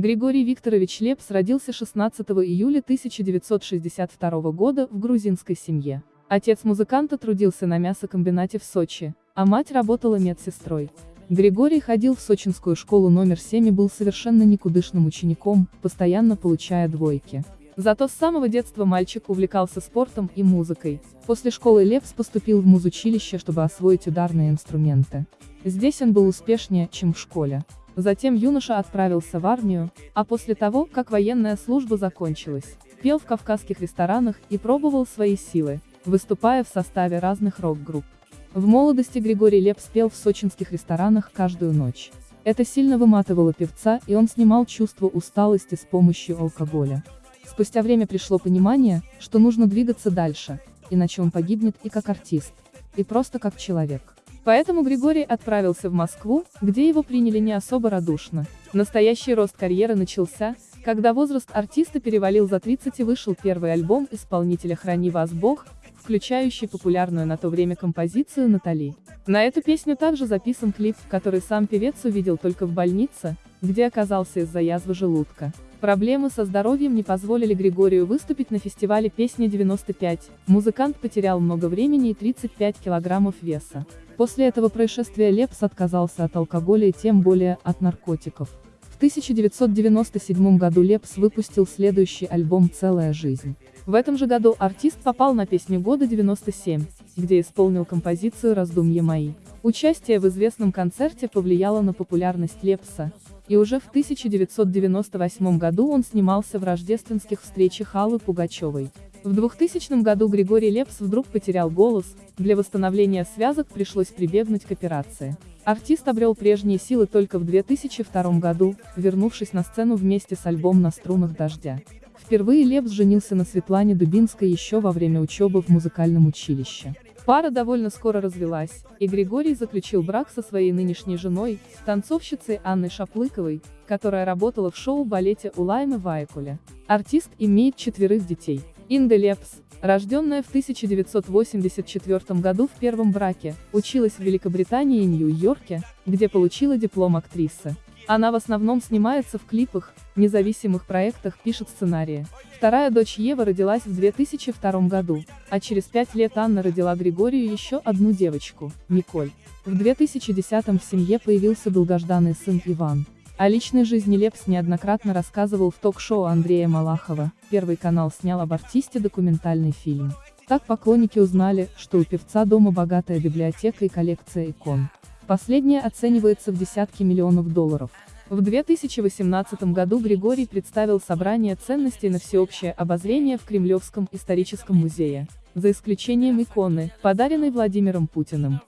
Григорий Викторович Лепс родился 16 июля 1962 года в грузинской семье. Отец музыканта трудился на мясокомбинате в Сочи, а мать работала медсестрой. Григорий ходил в сочинскую школу номер 7 и был совершенно никудышным учеником, постоянно получая двойки. Зато с самого детства мальчик увлекался спортом и музыкой. После школы Лепс поступил в музучилище, чтобы освоить ударные инструменты. Здесь он был успешнее, чем в школе. Затем юноша отправился в армию, а после того, как военная служба закончилась, пел в кавказских ресторанах и пробовал свои силы, выступая в составе разных рок-групп. В молодости Григорий Лепс пел в сочинских ресторанах каждую ночь. Это сильно выматывало певца, и он снимал чувство усталости с помощью алкоголя. Спустя время пришло понимание, что нужно двигаться дальше, иначе он погибнет и как артист, и просто как человек. Поэтому Григорий отправился в Москву, где его приняли не особо радушно. Настоящий рост карьеры начался, когда возраст артиста перевалил за 30 и вышел первый альбом исполнителя «Храни вас Бог», включающий популярную на то время композицию «Натали». На эту песню также записан клип, который сам певец увидел только в больнице, где оказался из-за язвы желудка. Проблемы со здоровьем не позволили Григорию выступить на фестивале «Песня 95», музыкант потерял много времени и 35 килограммов веса. После этого происшествия Лепс отказался от алкоголя и тем более от наркотиков. В 1997 году Лепс выпустил следующий альбом «Целая жизнь». В этом же году артист попал на песню года 97, где исполнил композицию «Раздумья мои». Участие в известном концерте повлияло на популярность Лепса, и уже в 1998 году он снимался в рождественских встречах Аллы Пугачевой. В 2000 году Григорий Лепс вдруг потерял голос, для восстановления связок пришлось прибегнуть к операции. Артист обрел прежние силы только в 2002 году, вернувшись на сцену вместе с альбомом «На струнах дождя». Впервые Лепс женился на Светлане Дубинской еще во время учебы в музыкальном училище. Пара довольно скоро развелась, и Григорий заключил брак со своей нынешней женой, танцовщицей Анной Шаплыковой, которая работала в шоу-балете у Лаймы Вайкуля. Артист имеет четверых детей. Инда Лепс, рожденная в 1984 году в первом браке, училась в Великобритании и Нью-Йорке, где получила диплом актрисы. Она в основном снимается в клипах, независимых проектах, пишет сценарии. Вторая дочь Ева родилась в 2002 году, а через пять лет Анна родила Григорию еще одну девочку, Николь. В 2010 в семье появился долгожданный сын Иван. О личной жизни Лепс неоднократно рассказывал в ток-шоу Андрея Малахова, Первый канал снял об артисте документальный фильм. Так поклонники узнали, что у певца дома богатая библиотека и коллекция икон. Последняя оценивается в десятки миллионов долларов. В 2018 году Григорий представил собрание ценностей на всеобщее обозрение в Кремлевском историческом музее, за исключением иконы, подаренной Владимиром Путиным.